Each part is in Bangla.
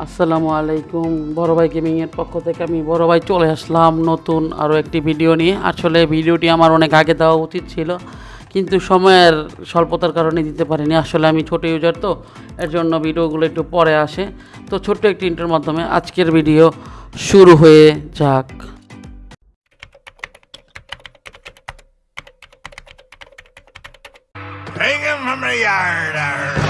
আসসালামু আলাইকুম বড় ভাই গেমিংয়ের পক্ষ থেকে আমি বড় ভাই চলে আসলাম নতুন আরও একটি ভিডিও নিয়ে। আসলে ভিডিওটি আমার অনেক আগে দেওয়া উচিত ছিল, কিন্তু সময়ের স্বল্পতার কারণে দিতে পারিনি। আসলে আমি ছোট ইউজার তো, এর জন্য ভিডিওগুলো একটু পরে আসে। তো ছোট্ট একটি ইন্টার মাধ্যমে আজকের ভিডিও শুরু হয়ে যাক। Take him from the yard.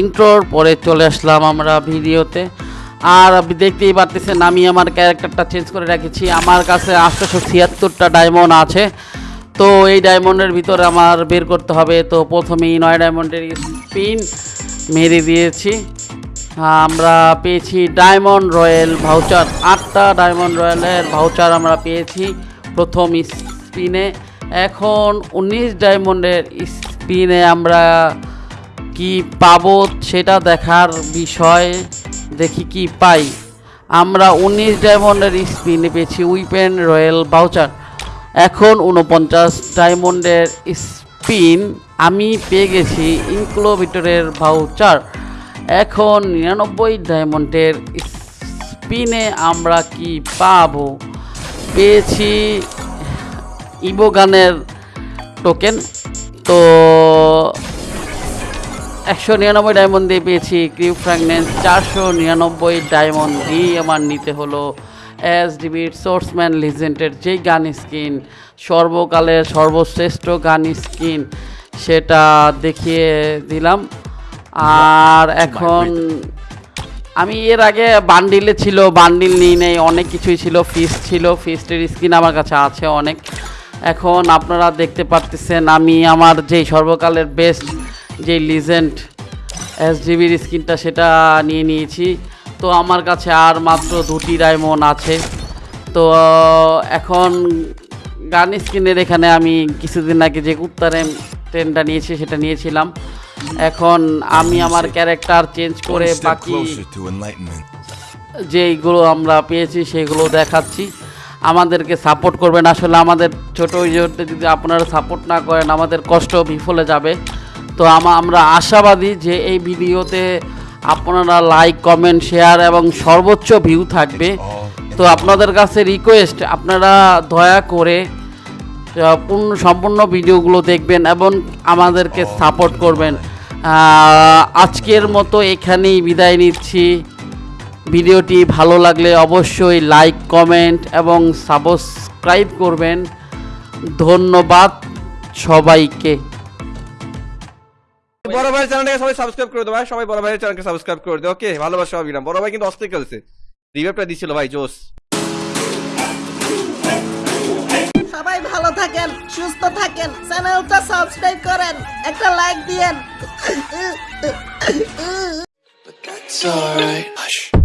ইন্ট্রোর, পরে চলে আসলাম আমরা ভিডিওতে। আর আপনি দেখতেই পারতেছেন, আমি আমার ক্যারেক্টারটা চেঞ্জ করে রেখেছি। আমার কাছে আটশোশো ছিয়াত্তরটা ডায়মন্ড আছে। তো এই ডায়মন্ডের ভিতরে আমার বের করতে হবে। তো প্রথমেই নয় ডায়মন্ডের স্পিন মেরে দিয়েছি। আমরা পেয়েছি ডায়মন্ড রয়্যাল ভাউচার আটটা ডায়মন্ড রয়্যালের ভাউচার আমরা পেয়েছি প্রথম স্পিনে এখন উনিশ ডায়মন্ডের স্পিনে আমরা কি পাবো সেটা দেখার বিষয় দেখি কি পাই। আমরা উনিশ ডায়মন্ডের স্পিনে পেয়েছি, উইপেন রয়্যাল বাউচার। এখন উনপঞ্চাশ ডায়মন্ডের স্পিন আমি পেয়ে গেছি ইনক্লোভিটরের ভাউচার এখন নিরানব্বই ডায়মন্ডের স্পিনে আমরা কি পাবো? পেয়েছি ইবোগানের টোকেন। তো একশো নিরানব্বই ডায়মন্ড দিয়ে পেয়েছি ক্রিউ ফ্র্যাগনেন্স চারশো নিরানব্বই ডায়মন্ড দিয়ে আমার নিতে হলো এস ডিবির সোর্সম্যান লিজেন্ডের যেই গান স্কিন সর্বকালের সর্বশ্রেষ্ঠ গান স্কিন সেটা দেখিয়ে দিলাম। আর এখন আমি এর আগে বান্ডিলে ছিল বান্ডিল নিই নেই অনেক কিছুই ছিল ফিস ছিল ফিস্টের স্কিন আমার কাছে আছে অনেক। এখন আপনারা দেখতে পারতেছেন আমি আমার যেই সর্বকালের বেস্ট যেই লিজেন্ড এস জিবির স্কিনটা সেটা নিয়ে নিয়েছি। তো আমার কাছে আর মাত্র দুটি ডায়মন্ড আছে। তো এখন গান স্কিনের এখানে আমি কিছুদিন আগে যে উত্তরেম ট্রেনটা নিয়েছি সেটা নিয়েছিলাম। এখন আমি আমার ক্যারেক্টার চেঞ্জ করে বাকি. যেইগুলো আমরা পেয়েছি সেগুলো দেখাচ্ছি। আমাদেরকে সাপোর্ট করবেন। আসলে আমাদের ছোটো যদি আপনারা সাপোর্ট না করেন আমাদের কষ্ট বিফলে যাবে। তো আমা- আমরা আশাবাদী যে এই ভিডিওতে আপনারা লাইক কমেন্ট শেয়ার এবং সর্বোচ্চ ভিউ থাকবে। তো আপনাদের কাছে রিকোয়েস্ট আপনারা দয়া করে পূর্ণ সম্পূর্ণ ভিডিওগুলো দেখবেন এবং আমাদেরকে সাপোর্ট করবেন। আজকের মতো এখানেই বিদায় নিচ্ছি। ভিডিওটি ভালো লাগলে অবশ্যই লাইক কমেন্ট এবং সাবস্ক্রাইব করবেন। ধন্যবাদ সবাইকে। বড় ভাইয়ের চ্যানেলটাকে সবাই সাবস্ক্রাইব করে দেবো ভাই। সবাই বড় ভাইয়ের চ্যানেলকে সাবস্ক্রাইব করে দেবো ওকে ভালোবাসা অবিরাম বড় ভাই কিন্তু অস্থির খেলছে। রিভাইভটা দিছিল ভাই জোস সবাই ভালো থাকেন সুস্থ থাকেন চ্যানেলটা সাবস্ক্রাইব করেন একটা লাইক দিয়েন। That's alright. Hush.